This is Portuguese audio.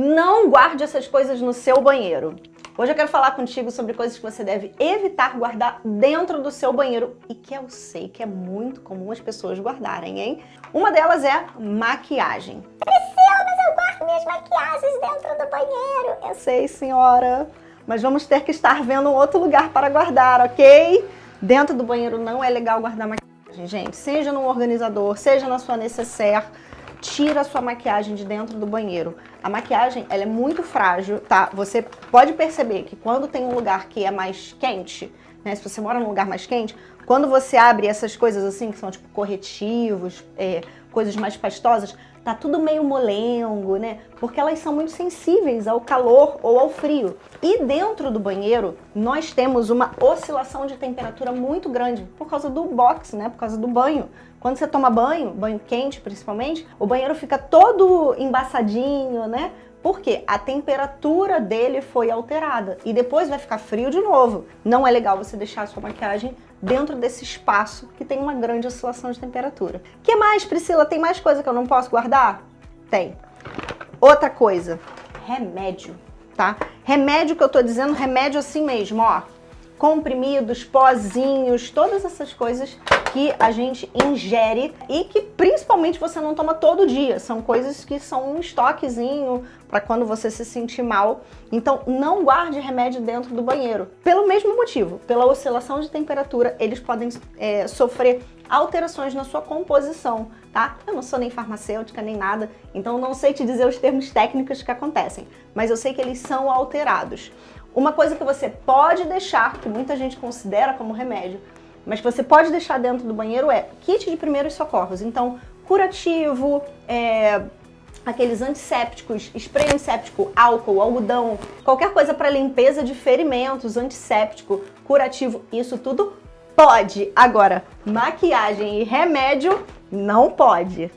Não guarde essas coisas no seu banheiro. Hoje eu quero falar contigo sobre coisas que você deve evitar guardar dentro do seu banheiro e que eu sei que é muito comum as pessoas guardarem, hein? Uma delas é maquiagem. Priscila, mas eu guardo minhas maquiagens dentro do banheiro. Eu sei, senhora, mas vamos ter que estar vendo um outro lugar para guardar, ok? Dentro do banheiro não é legal guardar maquiagem, gente. Seja num organizador, seja na sua necessaire, tira a sua maquiagem de dentro do banheiro. A maquiagem, ela é muito frágil, tá? Você pode perceber que quando tem um lugar que é mais quente, né? Se você mora num lugar mais quente, quando você abre essas coisas assim, que são tipo corretivos, é, coisas mais pastosas, tá tudo meio molengo, né? Porque elas são muito sensíveis ao calor ou ao frio. E dentro do banheiro, nós temos uma oscilação de temperatura muito grande por causa do box, né? Por causa do banho. Quando você toma banho, banho quente principalmente, o banheiro fica todo embaçadinho, né? Porque a temperatura dele foi alterada e depois vai ficar frio de novo. Não é legal você deixar a sua maquiagem dentro desse espaço que tem uma grande oscilação de temperatura. que mais, Priscila? Tem mais coisa que eu não posso guardar? Tem. Outra coisa, remédio, tá? Remédio que eu tô dizendo, remédio assim mesmo, ó. Comprimidos, pozinhos, todas essas coisas que a gente ingere e que principalmente você não toma todo dia. São coisas que são um estoquezinho para quando você se sentir mal. Então não guarde remédio dentro do banheiro. Pelo mesmo motivo, pela oscilação de temperatura, eles podem é, sofrer alterações na sua composição, tá? Eu não sou nem farmacêutica nem nada, então não sei te dizer os termos técnicos que acontecem, mas eu sei que eles são alterados. Uma coisa que você pode deixar, que muita gente considera como remédio, mas que você pode deixar dentro do banheiro é kit de primeiros socorros. Então, curativo, é, aqueles antissépticos, spray antisséptico, álcool, algodão, qualquer coisa para limpeza de ferimentos, antisséptico, curativo, isso tudo pode. Agora, maquiagem e remédio não pode.